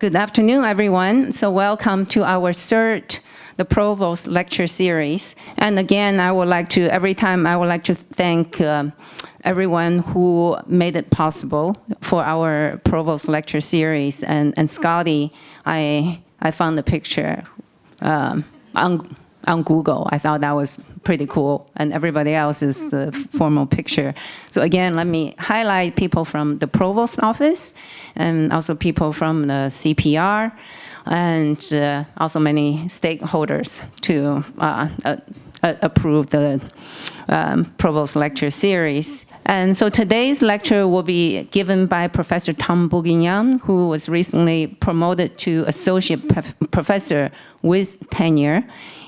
Good afternoon, everyone. So welcome to our third, the Provost Lecture Series. And again, I would like to, every time I would like to thank uh, everyone who made it possible for our Provost Lecture Series. And, and Scotty, I, I found the picture um, on, on Google. I thought that was pretty cool. And everybody else is the formal picture. So again, let me highlight people from the Provost office and also people from the CPR and uh, also many stakeholders to uh, uh, approve the um, Provost lecture series. And so today's lecture will be given by Professor Tom Bourguignon, who was recently promoted to associate professor with tenure.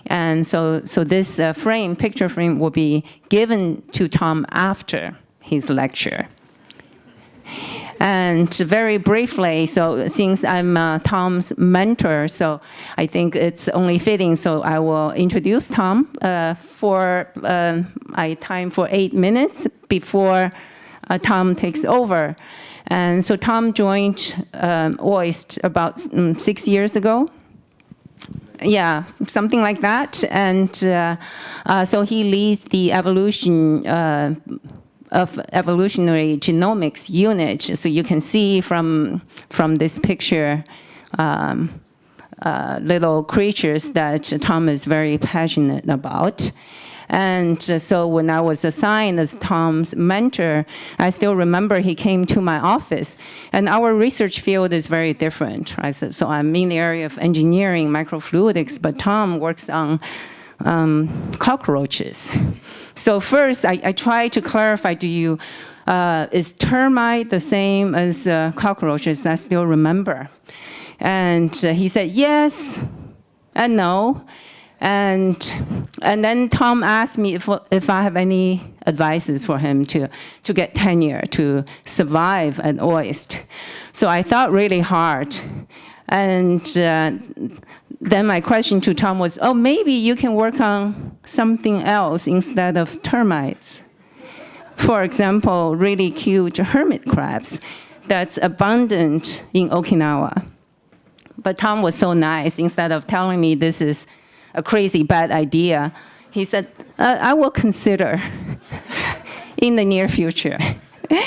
And so, so this uh, frame, picture frame, will be given to Tom after his lecture. And very briefly, so since I'm uh, Tom's mentor, so I think it's only fitting, so I will introduce Tom uh, for uh, I time for eight minutes before uh, Tom takes over. And so Tom joined um, OIST about um, six years ago. Yeah, something like that. And uh, uh, so he leads the evolution uh, of evolutionary genomics unit. So you can see from, from this picture, um, uh, little creatures that Tom is very passionate about. And so when I was assigned as Tom's mentor, I still remember he came to my office. And our research field is very different, right? So, so I'm in the area of engineering, microfluidics, but Tom works on um, cockroaches. So first, I, I try to clarify to you, uh, is termite the same as uh, cockroaches? I still remember. And uh, he said, yes and no. And, and then Tom asked me if, if I have any advices for him to, to get tenure, to survive at OIST. So I thought really hard. And uh, then my question to Tom was, oh, maybe you can work on something else instead of termites. For example, really cute hermit crabs that's abundant in Okinawa. But Tom was so nice, instead of telling me this is a crazy bad idea, he said, uh, I will consider in the near future.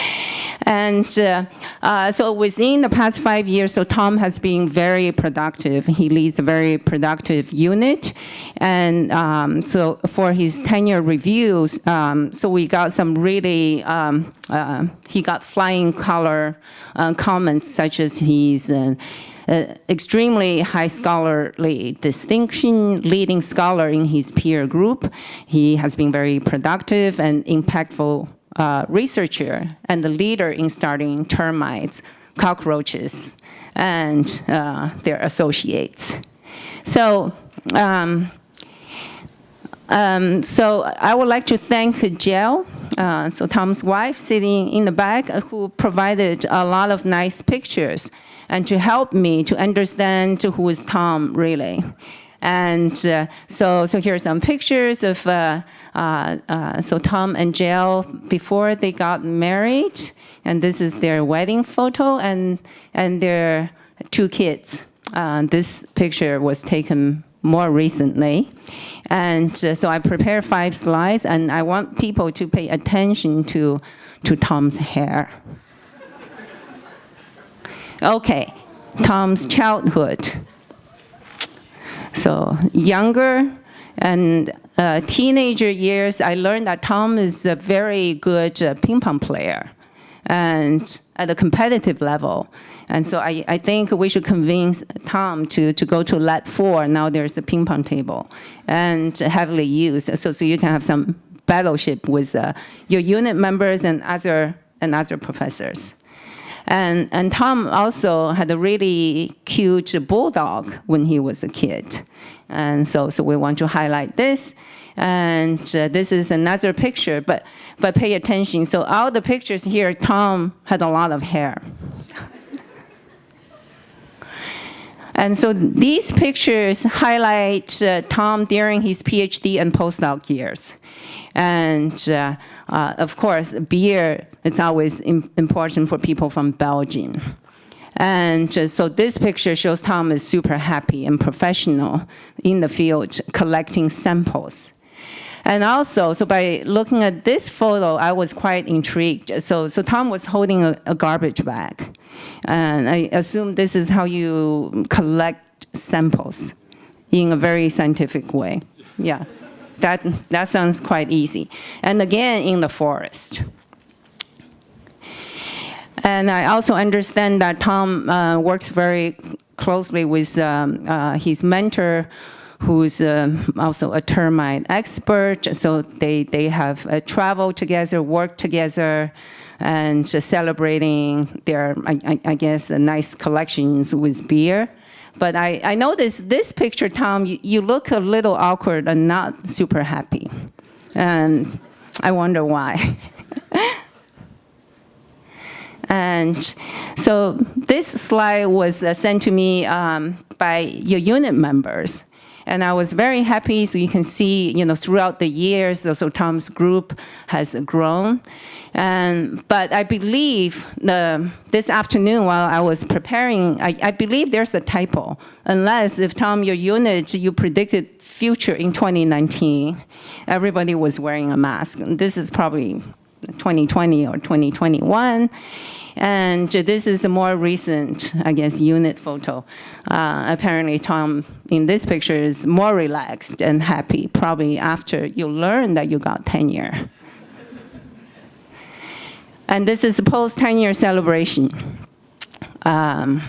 And uh, uh, so within the past five years, so Tom has been very productive. He leads a very productive unit. And um, so for his tenure reviews, um, so we got some really, um, uh, he got flying color uh, comments such as he's extremely high scholarly distinction, leading scholar in his peer group. He has been very productive and impactful uh, researcher and the leader in starting termites, cockroaches, and uh, their associates. So, um, um, so I would like to thank Jill, uh, so Tom's wife sitting in the back, uh, who provided a lot of nice pictures and to help me to understand who is Tom really. And uh, so, so here are some pictures of, uh, uh, uh, so Tom and Jill before they got married. And this is their wedding photo and, and their two kids. Uh, this picture was taken more recently. And uh, so I prepared five slides and I want people to pay attention to, to Tom's hair. Okay, Tom's childhood. So younger and uh, teenager years, I learned that Tom is a very good uh, ping pong player and at a competitive level. And so I, I think we should convince Tom to, to go to Lab 4. Now there's a ping pong table and heavily used. So, so you can have some battleship with uh, your unit members and other, and other professors. And, and Tom also had a really cute bulldog when he was a kid. And so, so we want to highlight this. And uh, this is another picture, but, but pay attention. So all the pictures here, Tom had a lot of hair. And so these pictures highlight uh, Tom during his PhD and postdoc years. And uh, uh, of course, beer is always important for people from Belgium. And so this picture shows Tom is super happy and professional in the field collecting samples. And also, so by looking at this photo, I was quite intrigued. So, so Tom was holding a, a garbage bag. And I assume this is how you collect samples in a very scientific way. Yeah, that, that sounds quite easy. And again, in the forest. And I also understand that Tom uh, works very closely with um, uh, his mentor, who's uh, also a termite expert. So they, they have uh, traveled together, worked together, and celebrating their, I, I, guess, nice collections with beer. But I, I noticed this picture, Tom, you, you look a little awkward and not super happy. And I wonder why. And so this slide was uh, sent to me um, by your unit members. And I was very happy, so you can see, you know, throughout the years, so Tom's group has grown. And, but I believe the, this afternoon while I was preparing, I, I believe there's a typo. Unless if Tom, your unit, you predicted future in 2019, everybody was wearing a mask. This is probably 2020 or 2021. And this is a more recent, I guess, unit photo. Uh, apparently, Tom in this picture is more relaxed and happy, probably after you learn that you got tenure. and this is a post-tenure celebration. Um,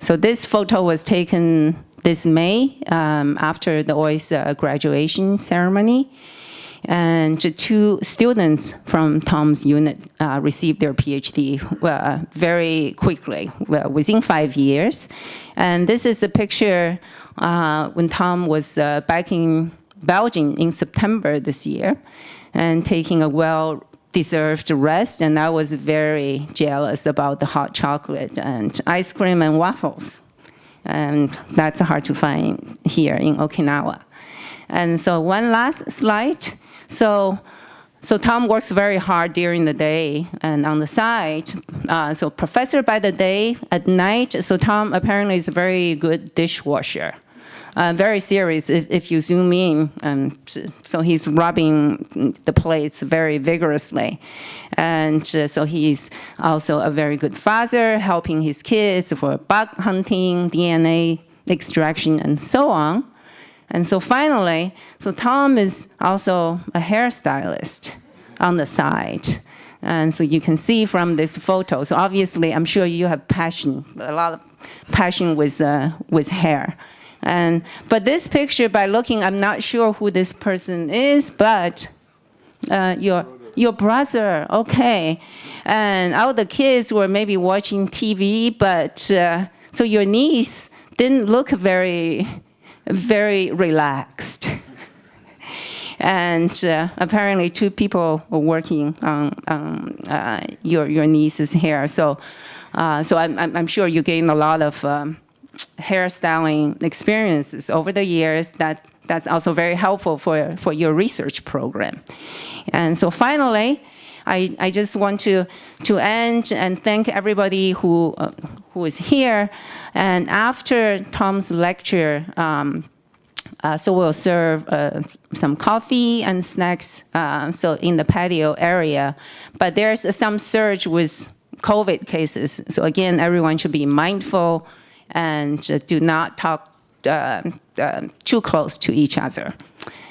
so this photo was taken this May um, after the OIS uh, graduation ceremony and two students from Tom's unit uh, received their PhD uh, very quickly, well, within five years. And this is a picture uh, when Tom was uh, back in Belgium in September this year and taking a well deserved rest and I was very jealous about the hot chocolate and ice cream and waffles. And that's hard to find here in Okinawa. And so one last slide. So, so Tom works very hard during the day and on the side. Uh, so professor by the day, at night, so Tom apparently is a very good dishwasher. Uh, very serious if, if you zoom in. Um, so he's rubbing the plates very vigorously. And uh, so he's also a very good father, helping his kids for bug hunting, DNA extraction, and so on. And so finally, so Tom is also a hairstylist on the side. And so you can see from this photo, so obviously I'm sure you have passion, a lot of passion with, uh, with hair. And, but this picture, by looking, I'm not sure who this person is, but uh, your, your brother, okay. And all the kids were maybe watching TV, but uh, so your niece didn't look very very relaxed. and uh, apparently two people were working on um, uh, your, your niece's hair. So, uh, so I'm, I'm sure you gained a lot of um, hairstyling experiences over the years that that's also very helpful for, for your research program. And so finally, I, I just want to, to end and thank everybody who, uh, who is here. And after Tom's lecture, um, uh, so we'll serve uh, some coffee and snacks uh, so in the patio area. But there's some surge with COVID cases. So again, everyone should be mindful and do not talk uh, uh, too close to each other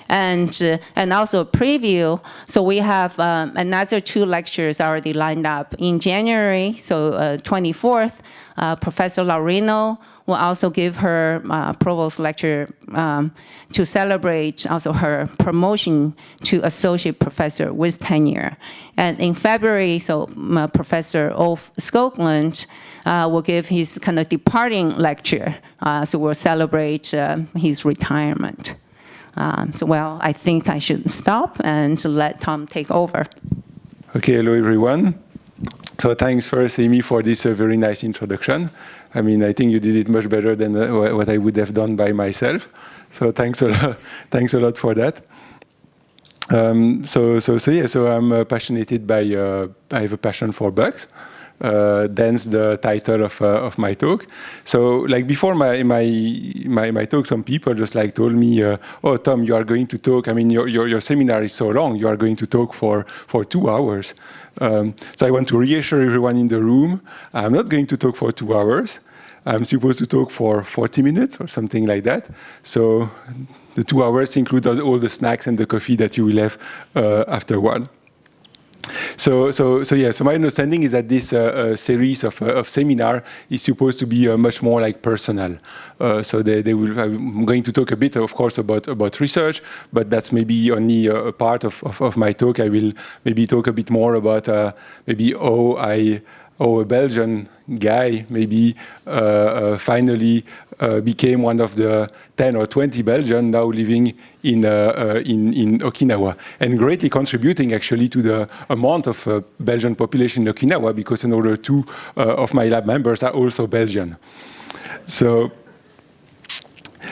and uh, and also preview. So we have um, another two lectures already lined up in January. So uh, 24th, uh, Professor Laurino will also give her uh, provost lecture um, to celebrate also her promotion to associate professor with tenure. And in February, so uh, Professor Ulf Skoglund uh, will give his kind of departing lecture. so we'll celebrate his retirement. Um, so, well, I think I should stop and let Tom take over. Okay, hello everyone. So thanks first, Amy, for this uh, very nice introduction. I mean, I think you did it much better than uh, what I would have done by myself. So thanks a lot, thanks a lot for that. Um, so, so, so yeah, so I'm uh, passionate by, uh, I have a passion for bugs. Uh, thence the title of, uh, of my talk. So like before my, my, my, my, talk, some people just like told me, uh, oh, Tom, you are going to talk, I mean, your, your, your seminar is so long, you are going to talk for, for two hours. Um, so I want to reassure everyone in the room, I'm not going to talk for two hours. I'm supposed to talk for 40 minutes or something like that. So the two hours include all the snacks and the coffee that you will have uh, afterward. So, so, so yeah. So my understanding is that this uh, uh, series of, uh, of seminar is supposed to be uh, much more like personal. Uh, so they, they will. I'm going to talk a bit, of course, about about research, but that's maybe only a part of, of, of my talk. I will maybe talk a bit more about uh, maybe how I or a Belgian guy maybe uh, uh, finally uh, became one of the 10 or 20 Belgians now living in, in, in, Okinawa and greatly contributing actually to the amount of Belgian population in Okinawa because another two of my lab members are also Belgian. So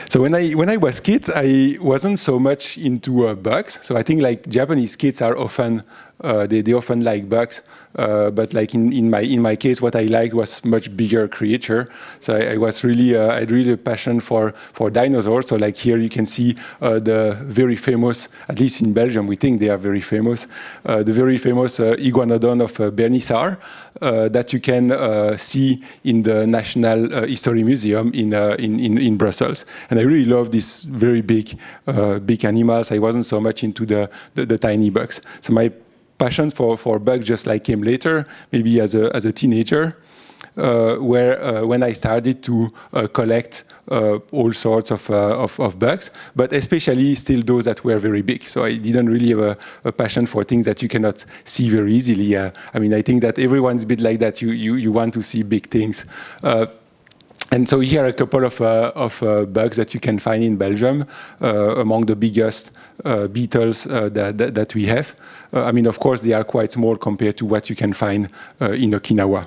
so when I when I was kid, I wasn't so much into uh, bugs. So I think like Japanese kids are often they they often like bugs. Uh, but like in, in my in my case, what I liked was much bigger creature. So I, I was really uh, I had really a passion for for dinosaurs. So like here you can see uh, the very famous, at least in Belgium, we think they are very famous, uh, the very famous uh, iguanodon of uh, Bernissart that you can see in the National History Museum in, in, in in Brussels. And I really love these very big big animals. I wasn't so much into the the, the tiny bugs. So my passion for, for bugs just like came later, maybe as a, as a teenager, uh, where uh, when I started to uh, collect uh, all sorts of, uh, of, of, bugs, but especially still those that were very big. So I didn't really have a, a passion for things that you cannot see very easily. Uh, I mean, I think that everyone's a bit like that. You, you, you want to see big things. And so here are a couple of, of bugs that you can find in Belgium, among the biggest beetles that, that, that, we have. I mean, of course, they are quite small compared to what you can find in Okinawa.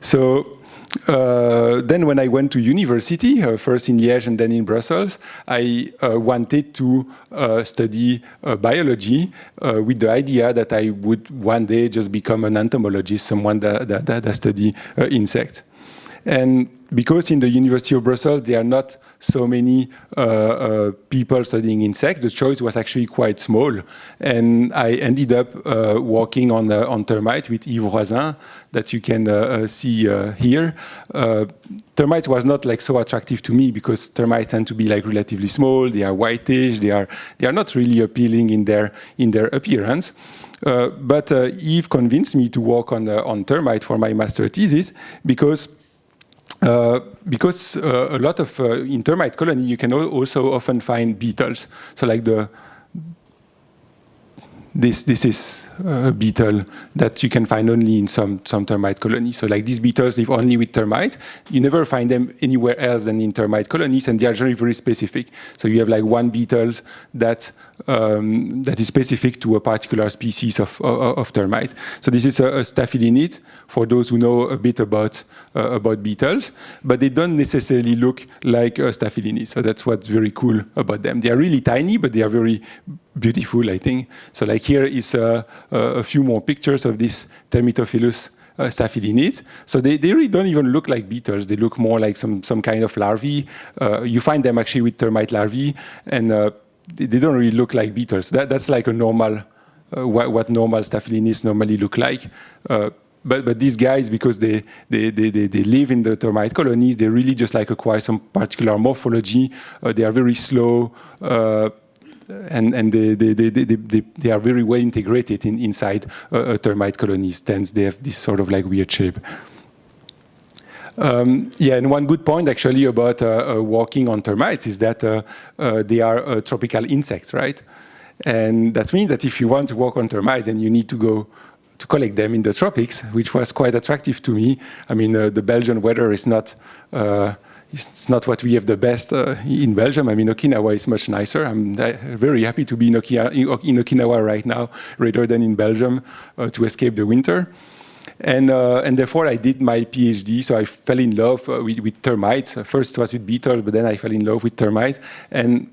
So uh, then when I went to university, uh, first in Liège and then in Brussels, I uh, wanted to uh, study uh, biology uh, with the idea that I would one day just become an entomologist, someone that, that, that study insects. And because in the University of Brussels there are not so many uh, uh, people studying insects, the choice was actually quite small. And I ended up uh, working on, uh, on termite with Yves Roisin that you can uh, uh, see here. termites was not like so attractive to me because termites tend to be like relatively small, they are whitish, they are, they are not really appealing in their, in their appearance. but Yves convinced me to work on, on termite for my master thesis because uh, because uh, a lot of uh, in termite colony you can also often find beetles. So like the this this is a beetle that you can find only in some some termite colonies. So like these beetles live only with termites. You never find them anywhere else than in termite colonies, and they are generally very specific. So you have like one beetle that um, that is specific to a particular species of, of, of termite. So this is a, a staphylinid for those who know a bit about uh, about beetles, but they don't necessarily look like a staphylinid. So that's what's very cool about them. They are really tiny, but they are very beautiful, I think. So like here is a, a few more pictures of this Termitophilous uh, staphylinids. So they, they really don't even look like beetles. They look more like some, some kind of larvae. Uh, you find them actually with termite larvae, and uh, they, they, don't really look like beetles. That, that's like a normal, uh, what, what, normal staphylinids normally look like. Uh, but, but these guys, because they, they, they, they, live in the termite colonies, they really just like acquire some particular morphology. Uh, they are very slow and, and they, they, they, they, they, are very well integrated in, inside a, termite colonies. Hence, they have this sort of like weird shape. Um, yeah, and one good point actually about uh, uh, walking on termites is that uh, uh they are uh, tropical insects, right? And that means that if you want to walk on termites, then you need to go to collect them in the tropics, which was quite attractive to me. I mean, uh, the Belgian weather is not it's not what we have the best uh, in Belgium. I mean, Okinawa is much nicer. I'm very happy to be in, in Okinawa right now rather than in Belgium uh, to escape the winter. And, uh, and therefore, I did my PhD. So I fell in love uh, with, with termites. First, was with beetles, but then I fell in love with termites. And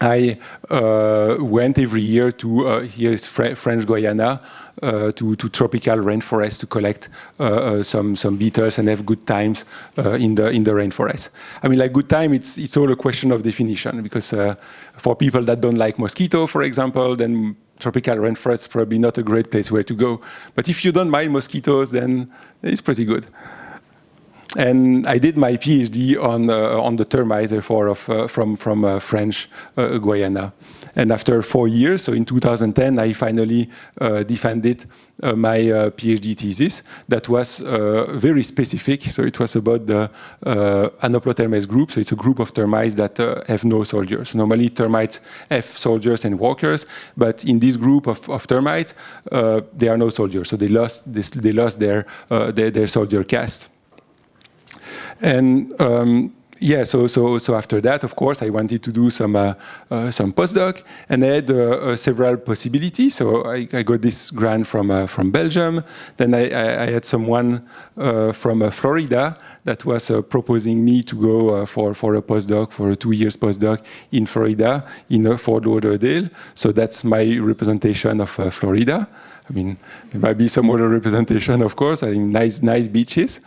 I uh, went every year to uh, here is Fr French Guiana uh, to, to tropical rainforest to collect uh, uh, some some beetles and have good times uh, in the in the rainforest. I mean, like good time, it's it's all a question of definition because for people that don't like mosquito, for example, then tropical rainforest is probably not a great place where to go. But if you don't mind mosquitoes, then it's pretty good. And I did my PhD on, uh, on the termites, therefore, of, uh, from, from uh, French uh, Guiana. And after four years, so in 2010, I finally uh, defended uh, my PhD thesis that was very specific. So it was about the Anoplotermes group. So it's a group of termites that have no soldiers. Normally, termites have soldiers and walkers, but in this group of, of termites, there are no soldiers. So they lost, this, they lost their, their, their soldier caste. And um, yeah, so so so after that, of course, I wanted to do some uh, uh, some postdoc, and I had uh, uh several possibilities. So I, I, got this grant from uh, from Belgium. Then I, I, I had someone uh, from Florida that was proposing me to go for for a postdoc for a two years postdoc in Florida in Fort Lauderdale. So that's my representation of Florida. I mean, there might be some other representation, of course. I mean, nice nice beaches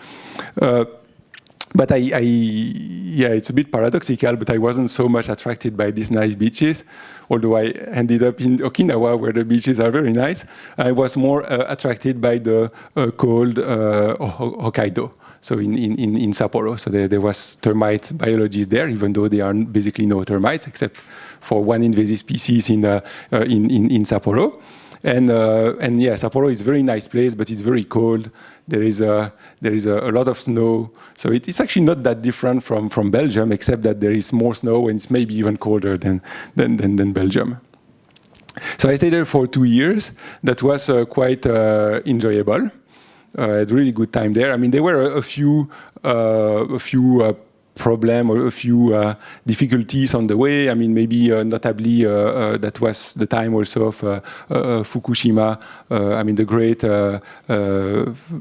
but I, I, yeah, it's a bit paradoxical, but I wasn't so much attracted by these nice beaches, although I ended up in Okinawa where the beaches are very nice. I was more uh, attracted by the uh, cold uh, Hokkaido, so in, in, in Sapporo. So there, there was termite biology there, even though there are basically no termites, except for one invasive species in, uh, uh, in, in, in Sapporo. And, uh, and yeah, Sapporo is a very nice place, but it's very cold. There is a, there is a, a lot of snow. So it, it's actually not that different from, from Belgium, except that there is more snow and it's maybe even colder than, than, than, than Belgium. So I stayed there for two years. That was uh, quite uh, enjoyable. I had really good time there. I mean, there were a, a few, uh, a few uh, problem or a few uh, difficulties on the way. I mean, maybe uh, notably uh, uh that was the time also of uh, uh, Fukushima. I mean, the great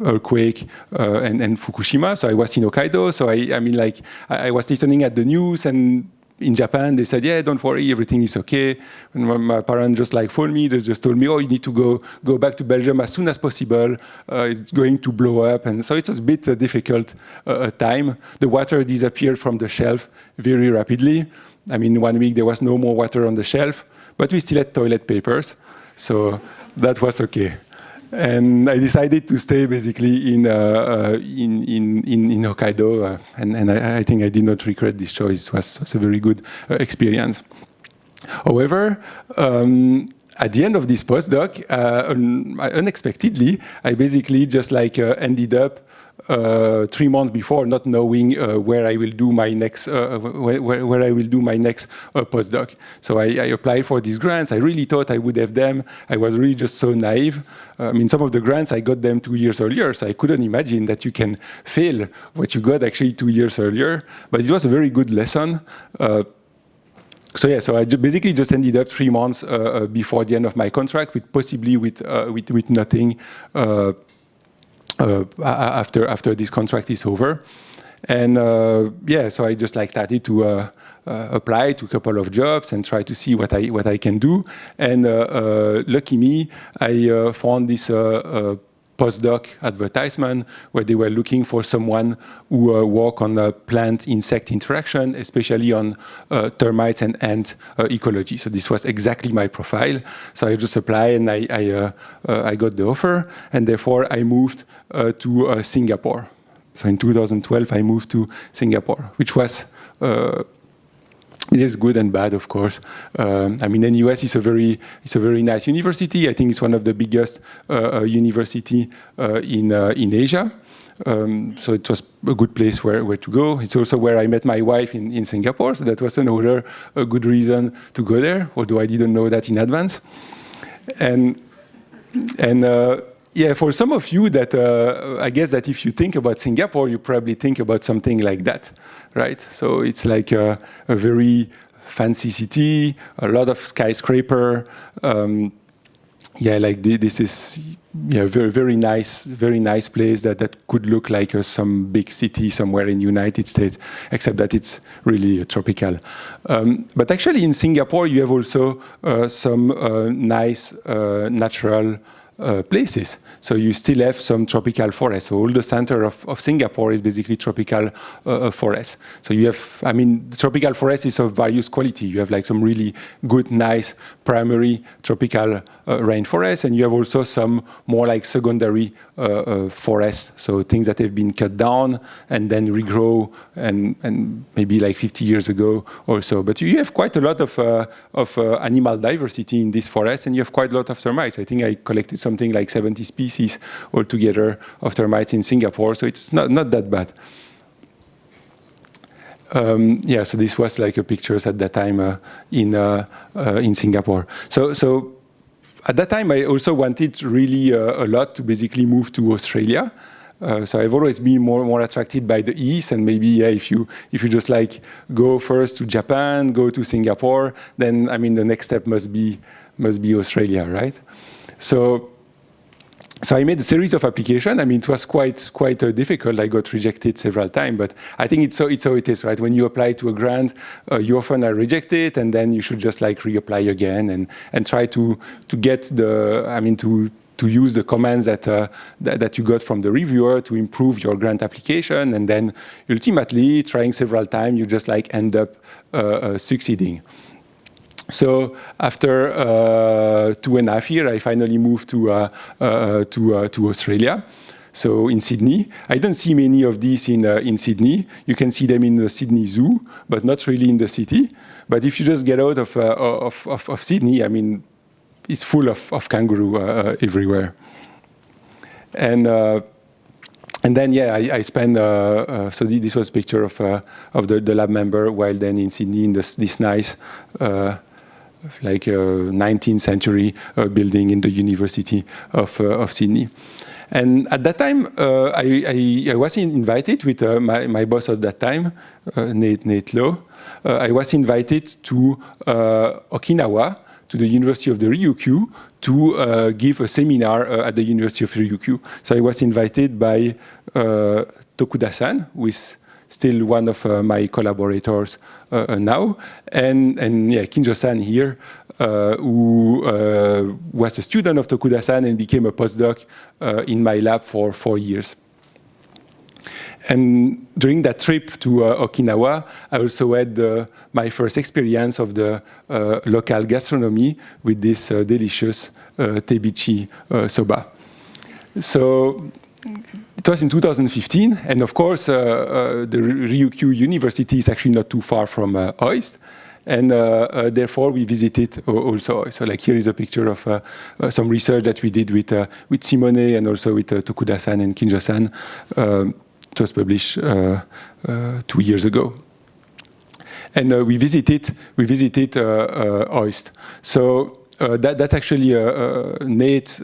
earthquake and, and, Fukushima. So I was in Hokkaido. So I, I mean, like I, I was listening at the news and in Japan, they said, yeah, don't worry, everything is okay. And my, my, parents just like phoned me, they just told me, oh, you need to go, go back to Belgium as soon as possible. Uh, it's going to blow up. And so it was a bit uh, difficult uh, time. The water disappeared from the shelf very rapidly. I mean, one week there was no more water on the shelf, but we still had toilet papers. So that was okay and I decided to stay basically in uh, uh, in, in, in Hokkaido, uh, and, and I, I, think I did not regret this choice. It was, was a very good uh, experience. However, um, at the end of this postdoc, uh, un unexpectedly, I basically just like uh, ended up uh, three months before, not knowing uh, where I will do my next uh, where, where, I will do my next uh, postdoc. So I, I, applied for these grants. I really thought I would have them. I was really just so naive. Uh, I mean, some of the grants I got them two years earlier, so I couldn't imagine that you can fail what you got actually two years earlier. But it was a very good lesson. Uh, so yeah, so I basically just ended up three months before the end of my contract, with possibly with with, with nothing uh, after after this contract is over. And uh, yeah, so I just like started to uh, uh, apply to a couple of jobs and try to see what I what I can do. And uh, lucky me, I found this postdoc advertisement where they were looking for someone who uh, work on uh, plant-insect interaction, especially on uh, termites and ant uh, ecology. So this was exactly my profile. So I just applied and I, I, uh, uh, I got the offer, and therefore I moved to Singapore. So in 2012, I moved to Singapore, which was it is good and bad, of course. Um, I mean, NUS is a very it's a very nice university. I think it's one of the biggest uh, uh university uh, in uh, in Asia. Um, so it was a good place where, where to go. It's also where I met my wife in, in Singapore, so that was another a good reason to go there, although I didn't know that in advance. And and uh, yeah, for some of you that, uh, I guess that if you think about Singapore, you probably think about something like that, right? So it's like a, a very fancy city, a lot of skyscraper, um, yeah, like this is yeah, very very nice, very nice place that that could look like uh, some big city somewhere in United States, except that it's really uh, tropical. Um, but actually, in Singapore, you have also uh, some uh, nice uh, natural Uh, places. So you still have some tropical forests. So all the center of, of Singapore is basically tropical uh, uh forest. So you have, I mean, tropical forest is of various quality. You have like some really good, nice primary tropical uh, rainforest, and you have also some more like secondary uh, uh, forests. So things that have been cut down and then regrow, and, and maybe like 50 years ago or so. But you have quite a lot of, uh, of animal diversity in this forest, and you have quite a lot of termites. I think I collected something like 70 species altogether of termites in Singapore, so it's not, not that bad. Um, yeah, so this was like a pictures at that time uh, in uh, uh, in Singapore. So so at that time I also wanted really uh, a lot to basically move to Australia. Uh, so I've always been more more attracted by the east, and maybe yeah, if you if you just like go first to Japan, go to Singapore, then I mean the next step must be must be Australia, right? So so I made a series of applications. I mean, it was quite quite uh, difficult. I got rejected several times, but I think it's so it's how it is, right? When you apply to a grant, uh, you often are rejected, and then you should just like reapply again and and try to to get the I mean to to use the commands that, uh, that, that you got from the reviewer to improve your grant application, and then ultimately trying several times, you just like end up uh, uh, succeeding. So after uh, two and a half years, I finally moved to, uh, uh, to, uh, to Australia. So in Sydney, I don't see many of these in, uh, in Sydney. You can see them in the Sydney Zoo, but not really in the city. But if you just get out of, uh, of, of, of, Sydney, I mean, it's full of, of kangaroo everywhere. And and then, yeah, I, I spent, uh, uh, so this was a picture of, uh, of the, the, lab member while then in Sydney in this, this nice like a 19th century uh, building in the University of, uh, of Sydney. And at that time, uh, I, I, I, was invited with my, my boss at that time, Nate, Nate Lo. I was invited to Okinawa, to the University of the Ryukyu, to uh, give a seminar uh, at the University of Ryukyu. So I was invited by uh, Tokuda-san, who is still one of uh, my collaborators uh, uh, now, and, and yeah, Kinjo-san here, who was a student of Tokuda-san and became a postdoc in my lab for four years. And during that trip to uh, Okinawa, I also had uh, my first experience of the uh, local gastronomy with this delicious tebichi soba. So it was in 2015, and of course, uh, uh, the Ryukyu University is actually not too far from uh, OIST, and uh, uh, therefore we visited also. So like here is a picture of uh, some research that we did with with Simone and also with Tokuda-san and Kinjo-san. Um, it was published two years ago. And we visited we visited OIST. So uh, that, that's actually uh, uh, Nate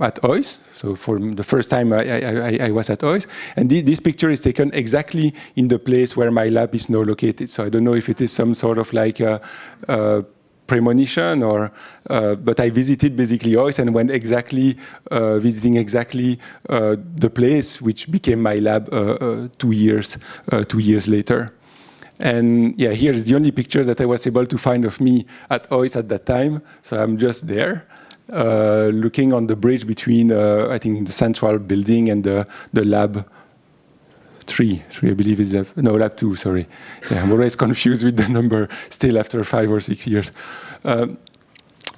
at OIS. So for the first time I, I, I was at OIS. And this, picture is taken exactly in the place where my lab is now located. So I don't know if it is some sort of like a, a premonition or, uh, but I visited basically OIS and went exactly, uh, visiting exactly uh, the place which became my lab two years, two years later. And yeah, here's the only picture that I was able to find of me at OIS at that time. So I'm just there, uh, looking on the bridge between, uh, I think, the central building and the, the lab three. Three, I believe, is, the, no, lab two, sorry. Yeah, I'm always confused with the number still after five or six years. Um,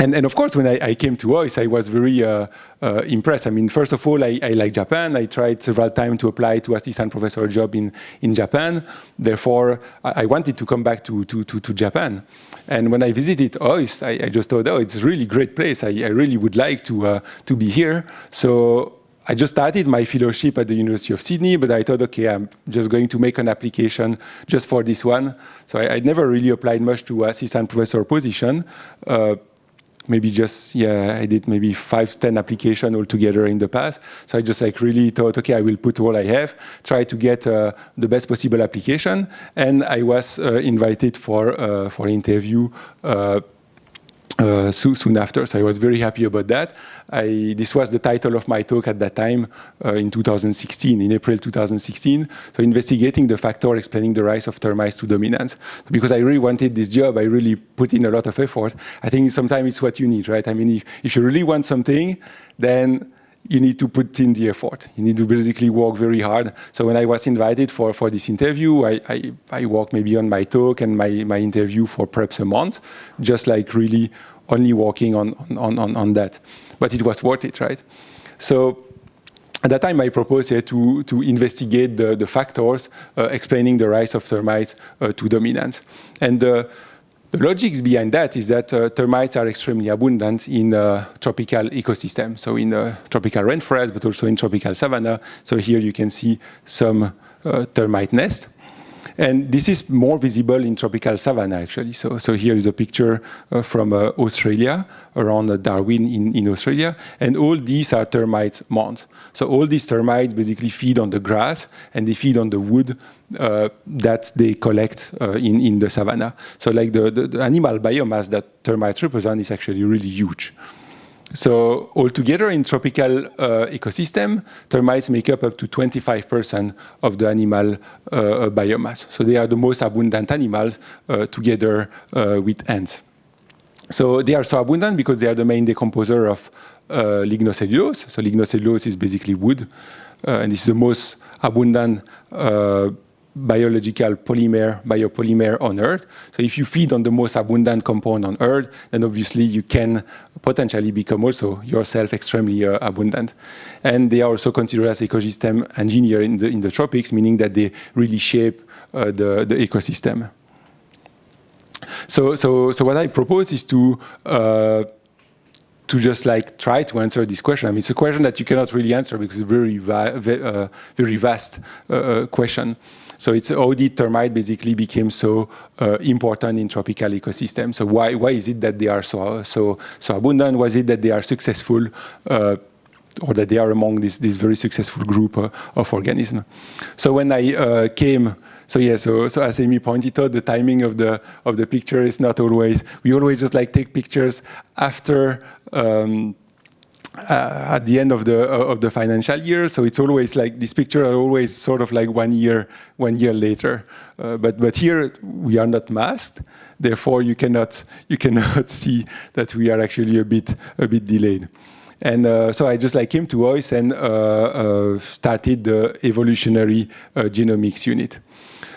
and, and, of course, when I, I, came to OIS, I was very uh, uh, impressed. I mean, first of all, I, I, like Japan. I tried several times to apply to assistant professor job in, in Japan. Therefore, I, I wanted to come back to, to, to, to, Japan. And when I visited OIS, I, just thought, oh, it's a really great place. I, really would like to, uh, to be here. So I just started my fellowship at the University of Sydney, but I thought, okay, I'm just going to make an application just for this one. So I, I never really applied much to assistant professor position. Uh, maybe just, yeah, I did maybe five, 10 applications altogether in the past. So I just like really thought, okay, I will put all I have, try to get uh, the best possible application. And I was uh, invited for, uh, for interview uh, so, soon after. So I was very happy about that. I, this was the title of my talk at that time uh, in 2016, in April 2016. So investigating the factor explaining the rise of termites to dominance. Because I really wanted this job, I really put in a lot of effort. I think sometimes it's what you need, right? I mean, if, if you really want something, then you need to put in the effort. You need to basically work very hard. So when I was invited for, for this interview, I, I, I worked maybe on my talk and my, my interview for perhaps a month, just like really only working on, on, on, on that. But it was worth it, right? So at that time, I proposed here to, to investigate the, the factors uh, explaining the rise of termites uh, to dominance. And uh, the logics behind that is that uh, termites are extremely abundant in uh, tropical ecosystems, so in uh, tropical rainforest, but also in tropical savanna. So here you can see some uh, termite nests. And this is more visible in tropical savanna, actually. So, so here is a picture uh, from uh, Australia, around uh, Darwin in, in Australia. And all these are termite mounds. So all these termites basically feed on the grass, and they feed on the wood uh, that they collect uh, in, in the savanna. So like the, the, the animal biomass that termites represent is actually really huge. So altogether in tropical uh, ecosystem, termites make up up to 25% of the animal uh, biomass. So they are the most abundant animals uh, together uh, with ants. So they are so abundant because they are the main decomposer of uh, lignocellulose. So lignocellulose is basically wood, uh, and is the most abundant biological polymer, biopolymer on Earth. So if you feed on the most abundant compound on Earth, then obviously you can potentially become also yourself extremely uh, abundant. And they are also considered as ecosystem engineer in the, in the tropics, meaning that they really shape uh, the, the ecosystem. So, so, so what I propose is to uh, to just like try to answer this question. I mean, it's a question that you cannot really answer because it's a very, va uh, very vast uh, uh, question. So it's how did termite basically became so uh, important in tropical ecosystems? So why, why is it that they are so, so, so abundant? Was it that they are successful uh, or that they are among this, this very successful group uh, of organisms? So when I uh, came so yeah, so, so as Amy pointed out, the timing of the of the picture is not always. We always just like take pictures after um, uh, at the end of the uh, of the financial year. So it's always like this picture are always sort of like one year one year later. Uh, but but here we are not masked, therefore you cannot you cannot see that we are actually a bit a bit delayed. And uh, so I just like came to OISE and uh, uh, started the evolutionary genomics unit.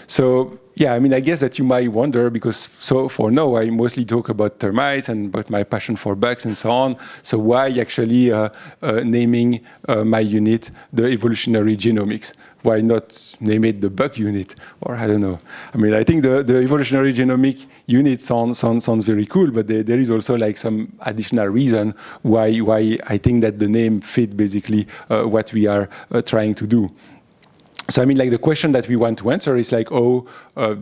So yeah, I mean, I guess that you might wonder because so for now I mostly talk about termites and about my passion for bugs and so on. So why actually uh, uh, naming uh, my unit the evolutionary genomics? Why not name it the bug unit? Or I don't know. I mean, I think the, the evolutionary genomic unit sounds, sounds, sounds very cool, but there, there is also like some additional reason why, why I think that the name fit basically uh, what we are uh, trying to do so I mean, like the question that we want to answer is like, oh, uh,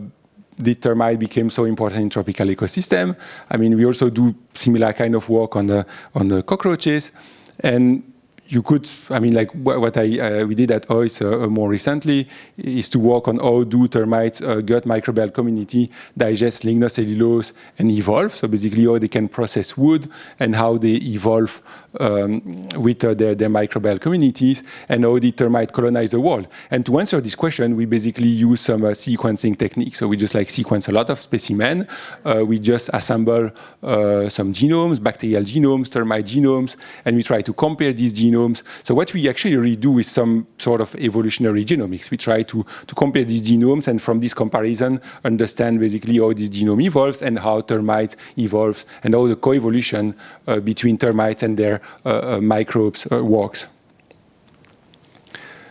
termite became so important in tropical ecosystem? I mean, we also do similar kind of work on the on the cockroaches, and you could, I mean, like what I uh, we did at OISE uh, more recently is to work on how do termites uh, gut microbial community digest lignocellulose and evolve. So basically, how they can process wood and how they evolve um, with uh, their, their, microbial communities and how the termite colonize the world. And to answer this question, we basically use some uh, sequencing techniques. So we just like sequence a lot of specimen. Uh, we just assemble some genomes, bacterial genomes, termite genomes, and we try to compare these genomes. So what we actually really do is some sort of evolutionary genomics. We try to, to compare these genomes and from this comparison understand basically how this genome evolves and how termites evolves and how the coevolution uh, between termites and their microbes uh, works.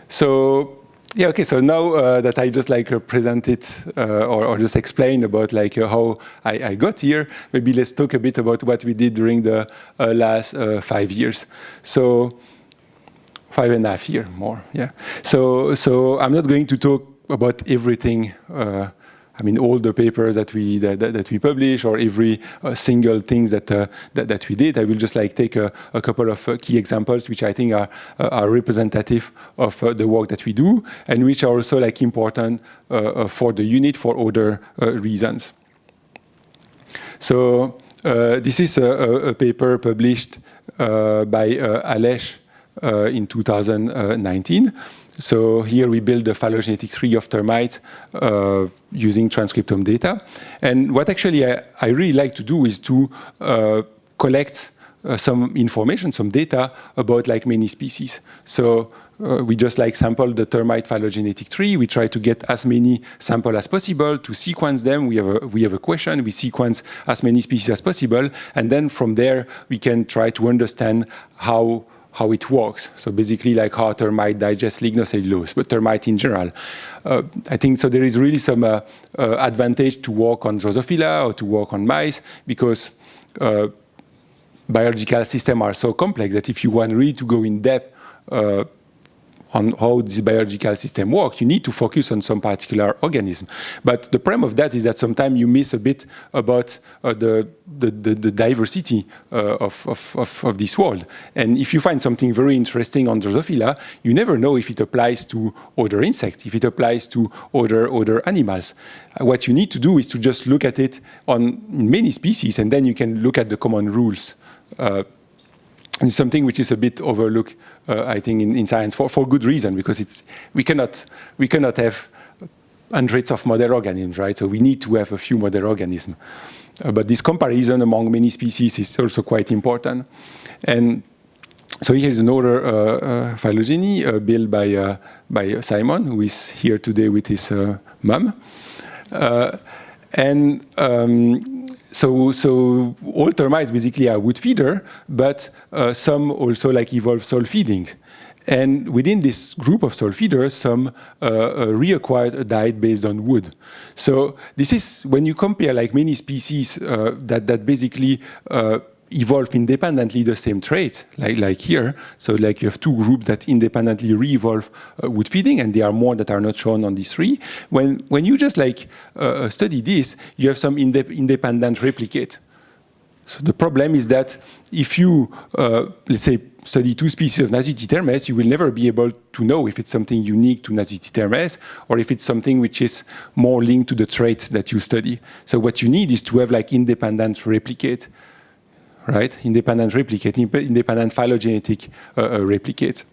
So yeah, okay, so now uh, that I just like uh, presented uh, or, or, just explained about like how I, I, got here, maybe let's talk a bit about what we did during the last five years. So five and a half year more, yeah. So, so I'm not going to talk about everything I mean, all the papers that we that, that we publish or every uh, single things that, uh, that, that we did. I will just like take a, a couple of uh, key examples which I think are uh, are representative of uh, the work that we do and which are also like important uh, for the unit for other reasons. So this is a, a, paper published by Alesh in 2019. So here we build the phylogenetic tree of termites uh, using transcriptome data. And what actually I, I, really like to do is to collect some information, some data about like many species. So uh, we just like sample the termite phylogenetic tree. We try to get as many samples as possible to sequence them. We have a, we have a question. We sequence as many species as possible. And then from there, we can try to understand how how it works. So basically like how termite digest lignocellulose, but termite in general. Uh, I think so there is really some uh, uh, advantage to work on Drosophila or to work on mice because uh, biological systems are so complex that if you want really to go in depth uh, on how this biological system works, you need to focus on some particular organism. But the problem of that is that sometimes you miss a bit about uh, the, the, the, the, diversity uh, of, of, of, of, this world. And if you find something very interesting on Drosophila, you never know if it applies to other insects, if it applies to other, other animals. Uh, what you need to do is to just look at it on many species, and then you can look at the common rules. It's something which is a bit overlooked, uh, I think, in, in, science for, for good reason, because it's, we, cannot, we cannot have hundreds of model organisms, right? So we need to have a few model organisms. Uh, but this comparison among many species is also quite important. And so here's another uh, uh, phylogeny uh, built by, uh, by Simon, who is here today with his mom. and um, so, so all termites basically are wood feeder, but uh, some also like evolve soil feeding. And within this group of soil feeders, some uh, uh, reacquired a diet based on wood. So this is when you compare like many species uh, that, that basically uh, evolve independently the same traits, like, like here. So like you have two groups that independently re-evolve uh, feeding, and there are more that are not shown on these three. When, when you just like uh, study this, you have some inde independent replicate. So the problem is that if you, uh, let's say, study two species of Nasutitermes, you will never be able to know if it's something unique to Nasutitermes or if it's something which is more linked to the trait that you study. So what you need is to have like independent replicate right? Independent replicate, independent phylogenetic uh, uh, replicate.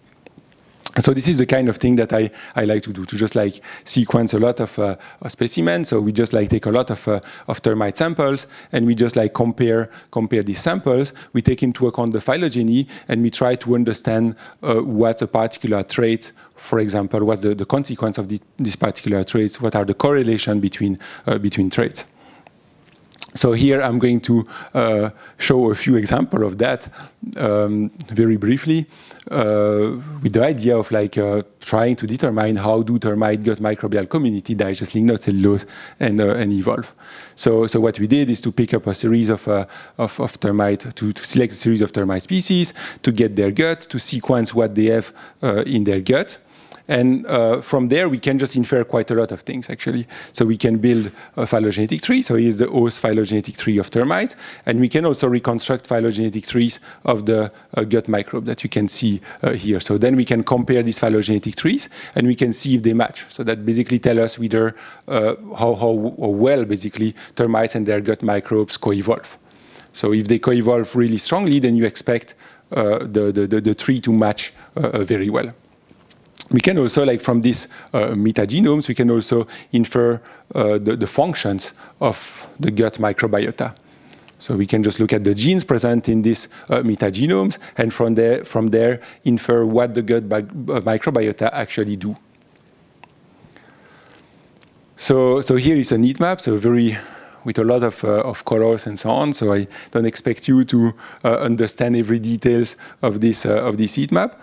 So this is the kind of thing that I, I like to do, to just like sequence a lot of, uh, specimens. So we just like take a lot of, uh, of termite samples and we just like compare, compare these samples. We take into account the phylogeny and we try to understand uh, what a particular trait, for example, what's the, the consequence of the, these particular traits, what are the correlation between, uh, between traits. So here I'm going to uh, show a few examples of that um, very briefly uh, with the idea of like uh, trying to determine how do termite gut microbial community digest lignocellulose cellulose and, uh, and evolve. So, so what we did is to pick up a series of, uh, of, of, termite, to, to, select a series of termite species, to get their gut, to sequence what they have uh, in their gut, and uh, from there, we can just infer quite a lot of things, actually. So we can build a phylogenetic tree. So here's the host phylogenetic tree of termite. And we can also reconstruct phylogenetic trees of the uh, gut microbe that you can see uh, here. So then we can compare these phylogenetic trees, and we can see if they match. So that basically tell us whether uh, how, how, well, basically, termites and their gut microbes co-evolve. So if they co-evolve really strongly, then you expect uh, the, the, the, tree to match uh, very well we can also, like from these uh, metagenomes, we can also infer uh, the, the, functions of the gut microbiota. So we can just look at the genes present in these uh, metagenomes, and from there, from there infer what the gut uh, microbiota actually do. So, so here is a heat map, so very with a lot of, uh, of colors and so on. So I don't expect you to uh, understand every details of this uh, of this heat map.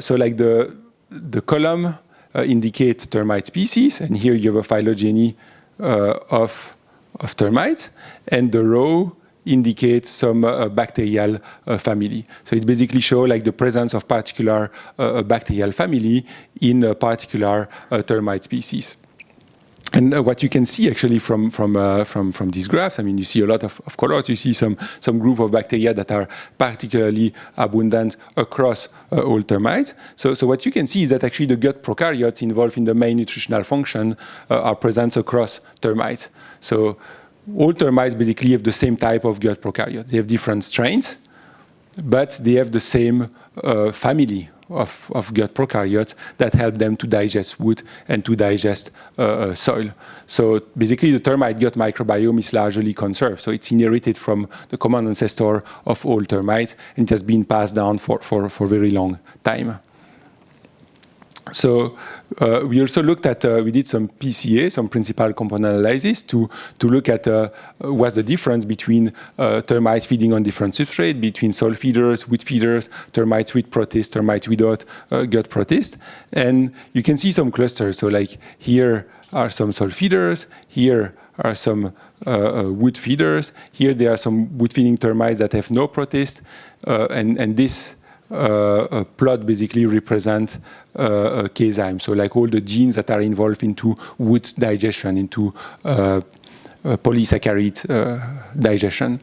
So like the the column uh, indicate termite species, and here you have a phylogeny uh, of, of termites, and the row indicates some uh, bacterial uh, family. So it basically shows like the presence of particular uh, bacterial family in a particular uh, termite species. And uh, what you can see actually from from uh, from from these graphs, I mean, you see a lot of, of, colors. You see some some group of bacteria that are particularly abundant across uh, all termites. So so what you can see is that actually the gut prokaryotes involved in the main nutritional function uh, are present across termites. So all termites basically have the same type of gut prokaryote. They have different strains, but they have the same uh, family of, of gut prokaryotes that help them to digest wood and to digest uh, uh, soil. So basically the termite gut microbiome is largely conserved. So it's inherited from the common ancestor of all termites and it has been passed down for, for, for very long time. So uh, we also looked at, uh, we did some PCA, some principal component analysis to, to look at uh, what's the difference between uh, termites feeding on different substrate, between soil feeders, wood feeders, termites with protist, termites without uh, gut protist. And you can see some clusters. So like here are some soil feeders, here are some uh, wood feeders, here there are some wood feeding termites that have no protist, and, and this uh, plot basically represent uh, uh a CAZyme. So like all the genes that are involved into wood digestion, into uh, uh polysaccharide uh, digestion.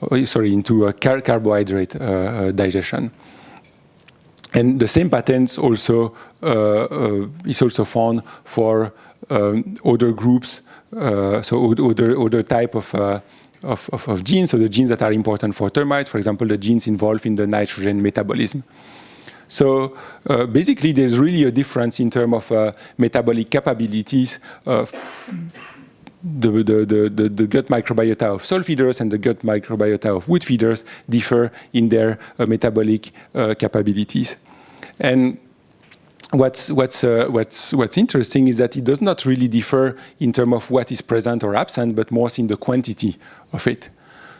Oh, sorry, into car carbohydrate digestion. And the same patterns also is also found for um, other groups, so other other type of of, of, of, genes, so the genes that are important for termites, for example, the genes involved in the nitrogen metabolism. So uh, basically, there's really a difference in terms of uh, metabolic capabilities of the, the, the, the, gut microbiota of soil feeders and the gut microbiota of wood feeders differ in their uh, metabolic uh, capabilities. And what's, what's, uh, what's, what's interesting is that it does not really differ in terms of what is present or absent, but more in the quantity of it.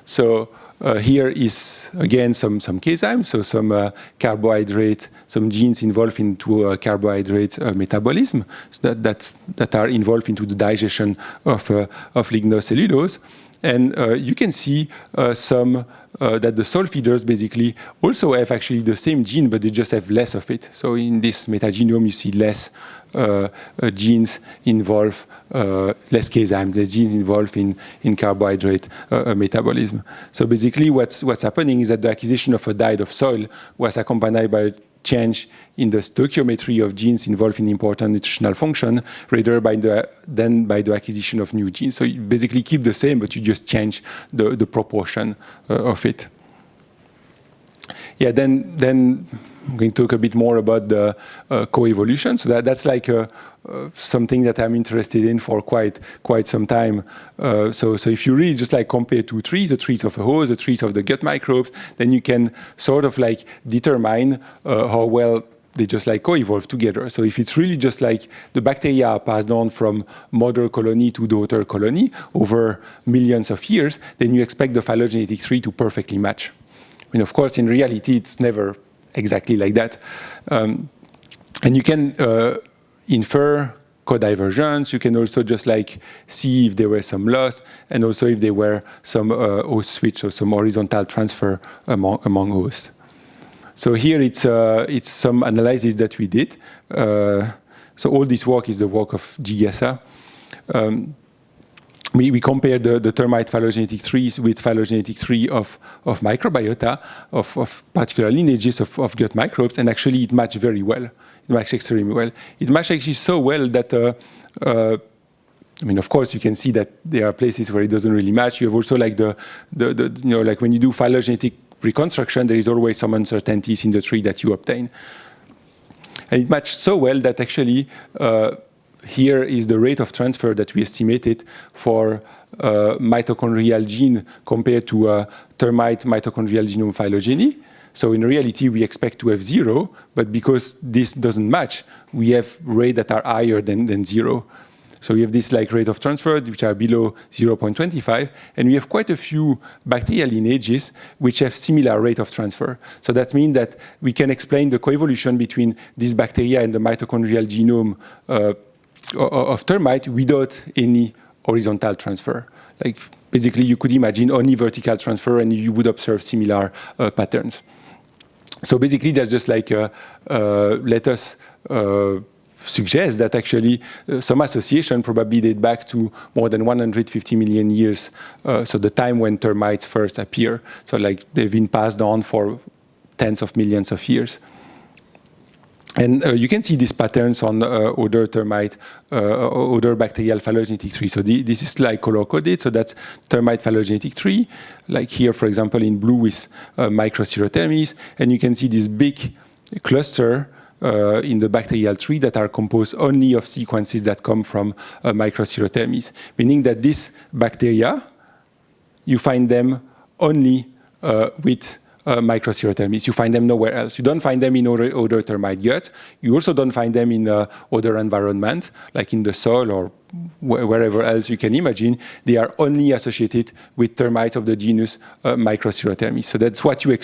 So uh, here is, again, some, some CAZyme, so some uh, carbohydrate, some genes involved into uh, carbohydrate uh, metabolism that, that, that are involved into the digestion of, uh, of lignocellulose. And uh, you can see some uh, that the soil feeders basically also have actually the same gene, but they just have less of it. So in this metagenome, you see less uh, uh, genes involved, uh, less CAZyme, less genes involved in, in carbohydrate uh, uh, metabolism. So basically what's, what's happening is that the acquisition of a diet of soil was accompanied by change in the stoichiometry of genes involved in important nutritional function rather by the, than by the acquisition of new genes. So you basically keep the same, but you just change the, the proportion uh, of it. Yeah, then, then I'm going to talk a bit more about the uh, coevolution. So that, that's like a, uh, something that I'm interested in for quite quite some time. Uh, so, so if you really just like compare two trees, the trees of a host, the trees of the gut microbes, then you can sort of like determine uh, how well they just like co-evolve together. So if it's really just like the bacteria passed on from mother colony to daughter colony over millions of years, then you expect the phylogenetic tree to perfectly match. Mean, of course, in reality, it's never exactly like that. Um, and you can uh, infer codivergence. You can also just like see if there were some loss and also if there were some uh, host switch or some horizontal transfer among, among hosts. So here it's, uh, it's some analysis that we did. Uh, so all this work is the work of Jigyasa. Um, we, we compared the, the, termite phylogenetic trees with phylogenetic tree of, of microbiota, of, of particular lineages of, of, gut microbes, and actually it matched very well. It matched extremely well. It matched actually so well that, uh, uh, I mean, of course, you can see that there are places where it doesn't really match. You have also like the, the, the you know, like when you do phylogenetic reconstruction, there is always some uncertainties in the tree that you obtain. And it matched so well that actually uh, here is the rate of transfer that we estimated for uh, mitochondrial gene compared to uh, termite mitochondrial genome phylogeny. So in reality, we expect to have zero, but because this doesn't match, we have rates that are higher than, than zero. So we have this like rate of transfer, which are below 0.25, and we have quite a few bacterial lineages which have similar rate of transfer. So that means that we can explain the coevolution between these bacteria and the mitochondrial genome uh, of termite without any horizontal transfer. Like basically you could imagine only vertical transfer and you would observe similar uh, patterns. So basically that's just like uh, uh, let us uh, suggest that actually uh, some association probably date back to more than 150 million years. Uh, so the time when termites first appear. So like they've been passed on for tens of millions of years. And uh, you can see these patterns on uh, other termite, uh, other bacterial phylogenetic tree. So the, this is like color-coded, so that's termite phylogenetic tree, like here, for example, in blue with uh, Microcerotermes, and you can see this big cluster uh, in the bacterial tree that are composed only of sequences that come from uh, Microcerotermes, meaning that these bacteria, you find them only uh, with uh. You find them nowhere else. You don't find them in other, other termite gut. You also don't find them in uh, other environment, like in the soil or wh wherever else you can imagine. They are only associated with termites of the genus uh. So that's what you,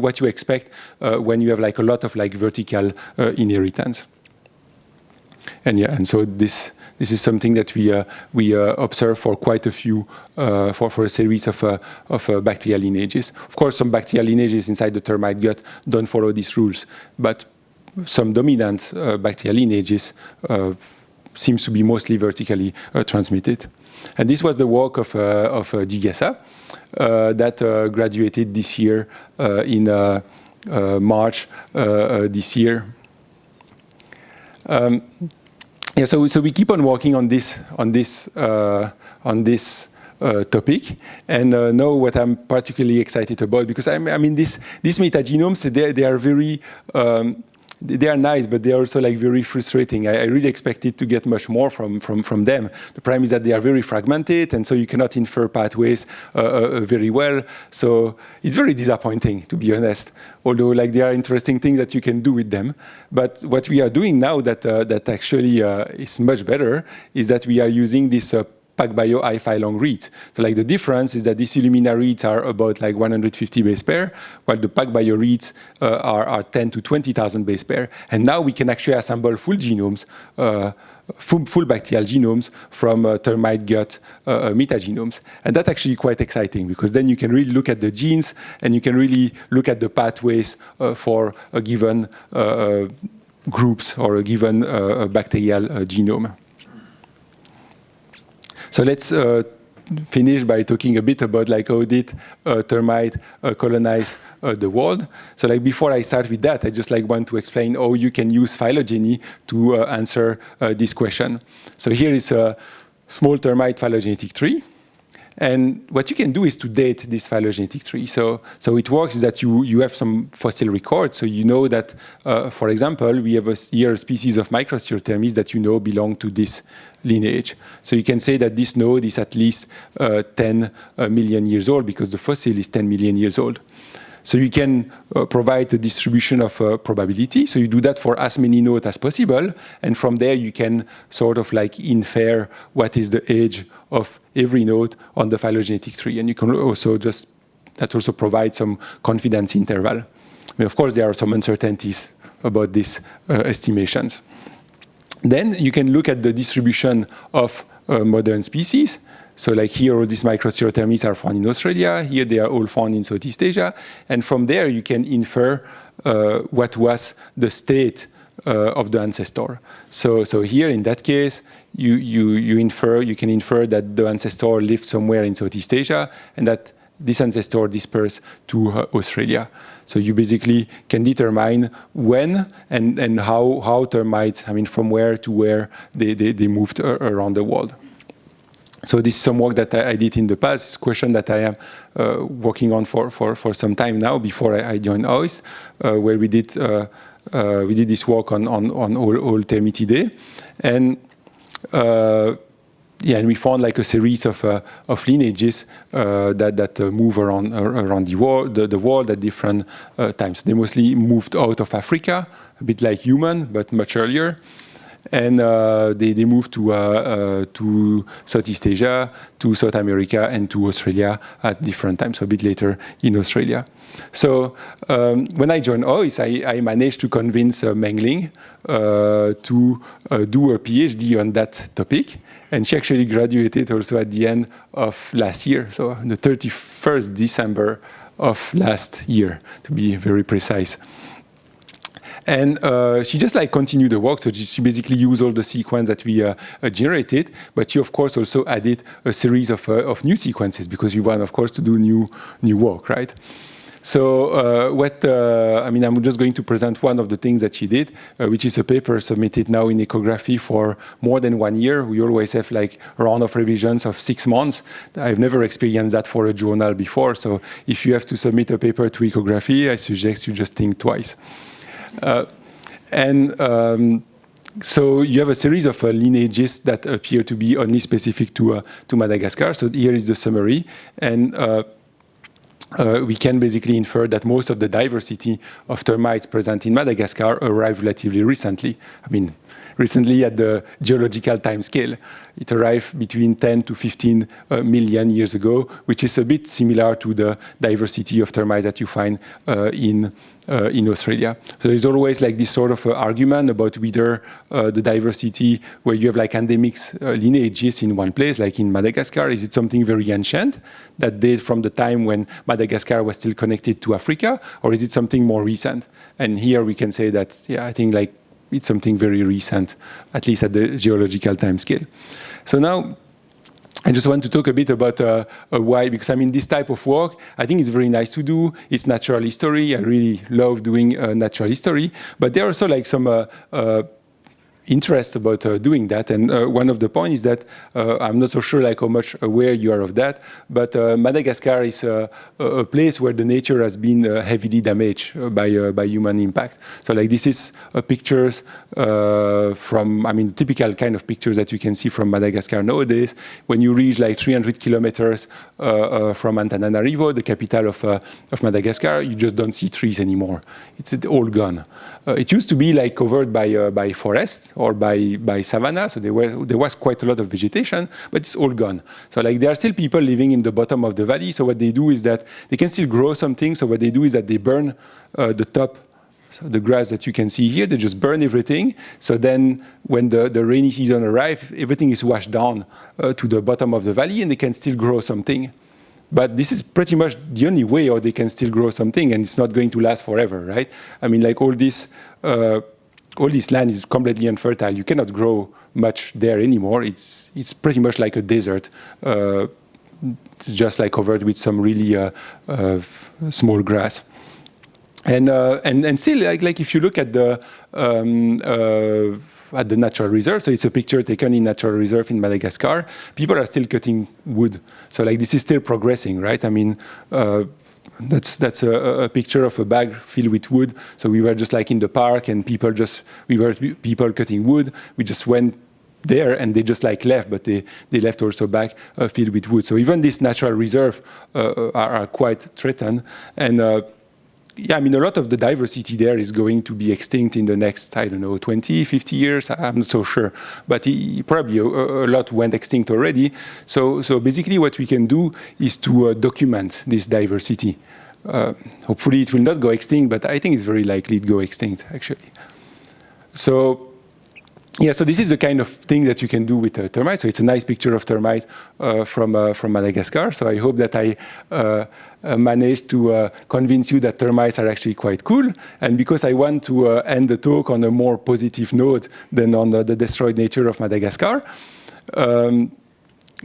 what you expect uh, when you have like a lot of like vertical uh, inheritance. And yeah, and so this this is something that we uh, we uh, observe for quite a few uh, for for a series of uh, of uh, bacterial lineages. Of course, some bacterial lineages inside the termite gut don't follow these rules, but some dominant uh, bacterial lineages seems to be mostly vertically transmitted. And this was the work of of Jigyasa that graduated this year in March this year. Um, yeah, so so we keep on working on this on this uh, on this uh, topic, and uh, now what I'm particularly excited about because I'm, I mean this these metagenomes they they are very um, they are nice, but they are also like very frustrating. I, I, really expected to get much more from, from, from them. The problem is that they are very fragmented, and so you cannot infer pathways uh, uh, very well. So it's very disappointing, to be honest. Although like there are interesting things that you can do with them. But what we are doing now that uh, that actually uh, is much better is that we are using this uh, PacBio i long reads. So like the difference is that these Illumina reads are about like 150 base pair, while the PacBio reads uh, are, are 10 to 20,000 base pair. And now we can actually assemble full genomes, uh, full, full, bacterial genomes from uh, termite gut uh, uh, metagenomes. And that's actually quite exciting because then you can really look at the genes and you can really look at the pathways uh, for a given groups or a given bacterial genome. So let's uh, finish by talking a bit about like how did uh, termite uh, colonize uh, the world. So like before I start with that, I just like want to explain how you can use phylogeny to uh, answer uh, this question. So here is a small termite phylogenetic tree. And what you can do is to date this phylogenetic tree. So, so it works is that you, you have some fossil records. So you know that, uh, for example, we have a, here a species of Microcerotermes that you know belong to this lineage. So you can say that this node is at least uh, 10 uh, million years old because the fossil is 10 million years old. So you can uh, provide a distribution of uh, probability. So you do that for as many nodes as possible. And from there, you can sort of like infer what is the age of every node on the phylogenetic tree. And you can also just, that also provides some confidence interval. I mean, of course, there are some uncertainties about these uh, estimations. Then you can look at the distribution of uh, modern species. So like here, all these Microcerotermes are found in Australia. Here, they are all found in Southeast Asia. And from there, you can infer uh, what was the state uh, of the ancestor. So, so here, in that case, you, you, you infer, you can infer that the ancestor lived somewhere in Southeast Asia and that this ancestor dispersed to uh, Australia. So you basically can determine when and, and how, how termites, I mean, from where to where they, they, they moved around the world. So this is some work that I, I did in the past, it's a question that I am uh, working on for, for, for some time now before I, I joined OIST, uh, where we did, uh, uh, we did this work on, on, on all, all Termitidae. And uh, yeah, and we found like a series of, uh, of lineages that, that move around, around the, world, the, the world at different times. They mostly moved out of Africa, a bit like human, but much earlier and uh, they, they moved to, uh, uh, to Southeast Asia, to South America, and to Australia at different times, a bit later in Australia. So um, when I joined OIST, I, I managed to convince Menglin uh, to do a PhD on that topic, and she actually graduated also at the end of last year, so the 31st December of last year, to be very precise. And uh, she just like continued the work. So she basically used all the sequence that we uh, uh, generated, but she of course also added a series of, uh, of new sequences because we want of course to do new, new work, right? So uh, what, uh, I mean, I'm just going to present one of the things that she did, uh, which is a paper submitted now in ecography for more than one year. We always have like a round of revisions of six months. I've never experienced that for a journal before. So if you have to submit a paper to ecography, I suggest you just think twice. Uh, and um, so you have a series of uh, lineages that appear to be only specific to, uh, to Madagascar. So here is the summary. And uh, uh, we can basically infer that most of the diversity of termites present in Madagascar arrived relatively recently. I mean, recently at the geological time scale. It arrived between 10 to 15 uh, million years ago, which is a bit similar to the diversity of termites that you find uh, in uh, in Australia. So there's always like this sort of uh, argument about whether uh, the diversity where you have like endemic uh, lineages in one place, like in Madagascar, is it something very ancient that dates from the time when Madagascar was still connected to Africa, or is it something more recent? And here we can say that, yeah, I think like it's something very recent, at least at the geological time scale. So now, I just want to talk a bit about uh, why, because I mean, this type of work, I think it's very nice to do. It's natural history. I really love doing uh, natural history. But there are also like some uh, uh, interest about uh, doing that. And uh, one of the points is that uh, I'm not so sure like how much aware you are of that, but uh, Madagascar is a, a, place where the nature has been uh, heavily damaged uh, by, by human impact. So like this is pictures from, I mean, typical kind of pictures that you can see from Madagascar nowadays. When you reach like 300 kilometers from Antananarivo, the capital of, of Madagascar, you just don't see trees anymore. It's all gone. it used to be like covered by, by forest, or by, by savanna, so there, were, there was quite a lot of vegetation, but it's all gone. So like there are still people living in the bottom of the valley, so what they do is that they can still grow something, so what they do is that they burn uh, the top so the grass that you can see here, they just burn everything. So then when the, the rainy season arrives, everything is washed down uh, to the bottom of the valley and they can still grow something. But this is pretty much the only way or they can still grow something and it's not going to last forever, right? I mean, like all this uh, all this land is completely unfertile. You cannot grow much there anymore. It's it's pretty much like a desert. Uh, just like covered with some really uh, uh, small grass. And uh, and and still, like like if you look at the um, uh, at the natural reserve, so it's a picture taken in natural reserve in Madagascar. People are still cutting wood, so like this is still progressing, right? I mean uh, that's that's a, a, picture of a bag filled with wood. So we were just like in the park, and people just we were people cutting wood. We just went there, and they just like left, but they they left also bag uh, filled with wood. So even this natural reserve uh, are, are, quite threatened, and uh, yeah, I mean, a lot of the diversity there is going to be extinct in the next, I don't know, 20, 50 years. I'm not so sure, but it, probably a, a, lot went extinct already. So, so basically what we can do is to uh, document this diversity. Uh, hopefully it will not go extinct, but I think it's very likely to go extinct, actually. So yeah, so this is the kind of thing that you can do with a termite. So it's a nice picture of termite uh, from, uh, from Madagascar. So I hope that I uh, managed to uh, convince you that termites are actually quite cool. And because I want to uh, end the talk on a more positive note than on the, the destroyed nature of Madagascar, um,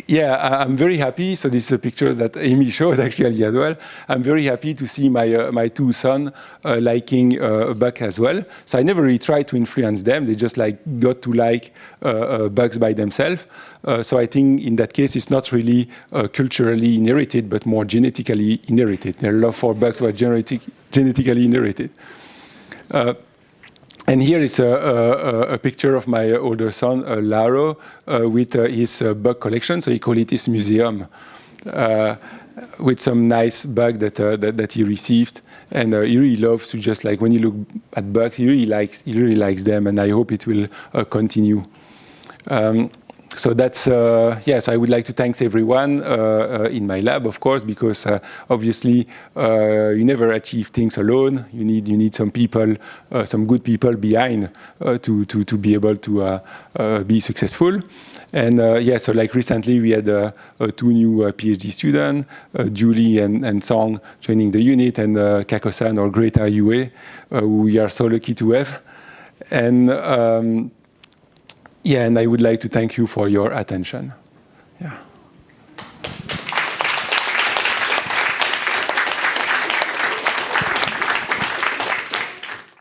yeah, I'm very happy. So this is a picture that Amy showed actually as well. I'm very happy to see my uh, my two sons uh, liking uh, bugs as well. So I never really tried to influence them. They just like got to like uh, uh, bugs by themselves. Uh, so I think in that case, it's not really culturally inherited, but more genetically inherited. Their love for bugs was genetic, genetically inherited. And here is a, a, a, picture of my older son, uh, Laro, uh, with uh, his uh, bug collection. So he called it his museum, uh, with some nice bug that, uh, that, that he received. And he really loves to just like when you look at bugs, he really likes he really likes them, and I hope it will continue. Um, so that's, uh, yes, I would like to thank everyone uh, uh, in my lab, of course, because uh, obviously uh, you never achieve things alone. You need, you need some people, uh, some good people behind to, to, to be able to be successful. And yeah, so like recently we had two new PhD students, Julie and, and Song joining the unit, and Kakosan or Greta Yue, who we are so lucky to have. And um, yeah, and I would like to thank you for your attention. Yeah.